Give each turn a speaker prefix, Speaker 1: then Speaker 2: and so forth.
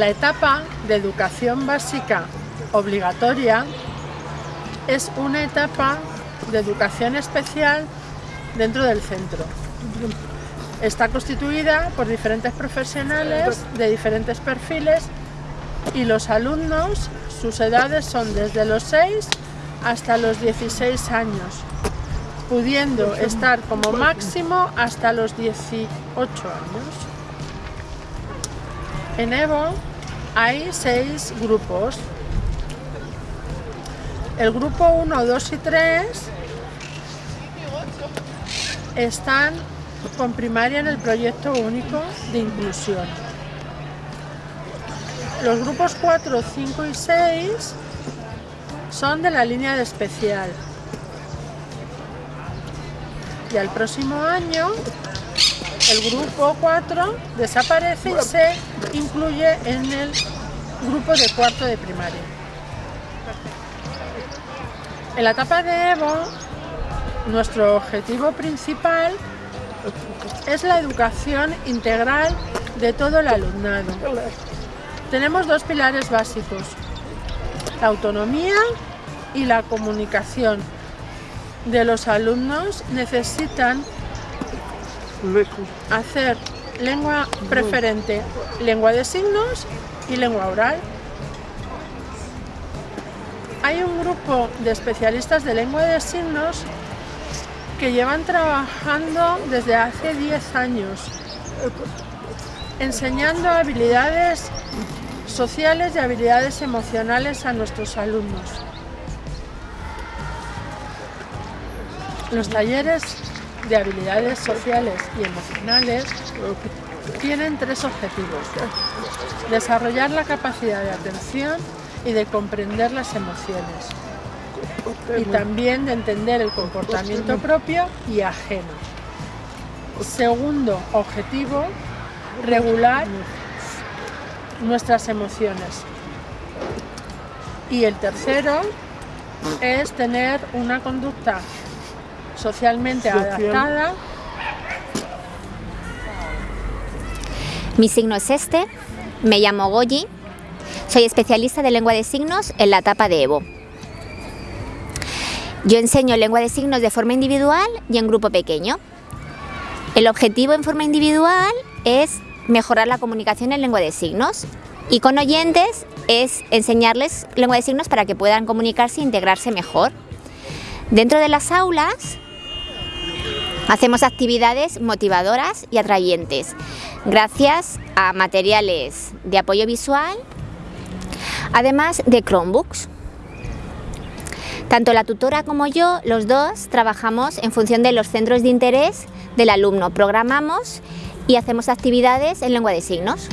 Speaker 1: La etapa de educación básica obligatoria es una etapa de educación especial dentro del centro. Está constituida por diferentes profesionales de diferentes perfiles y los alumnos, sus edades son desde los 6 hasta los 16 años, pudiendo estar como máximo hasta los 18 años. En Evo hay seis grupos. El grupo 1, 2 y 3 están con primaria en el proyecto único de inclusión. Los grupos 4, 5 y 6 son de la línea de especial. Y al próximo año el grupo 4 desaparece y se incluye en el grupo de cuarto de primaria. En la etapa de Evo, nuestro objetivo principal es la educación integral de todo el alumnado. Tenemos dos pilares básicos, la autonomía y la comunicación de los alumnos necesitan hacer lengua preferente, lengua de signos y lengua oral. Hay un grupo de especialistas de lengua de signos que llevan trabajando desde hace 10 años, enseñando habilidades sociales y habilidades emocionales a nuestros alumnos. Los talleres de habilidades sociales y emocionales tienen tres objetivos. Desarrollar la capacidad de atención y de comprender las emociones. Y también de entender el comportamiento propio y ajeno. Segundo objetivo, regular nuestras emociones. Y el tercero es tener una conducta socialmente adaptada.
Speaker 2: Mi signo es este, me llamo Goyi, soy especialista de lengua de signos en la etapa de Evo. Yo enseño lengua de signos de forma individual y en grupo pequeño. El objetivo en forma individual es mejorar la comunicación en lengua de signos y con oyentes es enseñarles lengua de signos para que puedan comunicarse e integrarse mejor. Dentro de las aulas hacemos actividades motivadoras y atrayentes gracias a materiales de apoyo visual, además de Chromebooks. Tanto la tutora como yo, los dos, trabajamos en función de los centros de interés del alumno. Programamos y hacemos actividades en lengua de signos.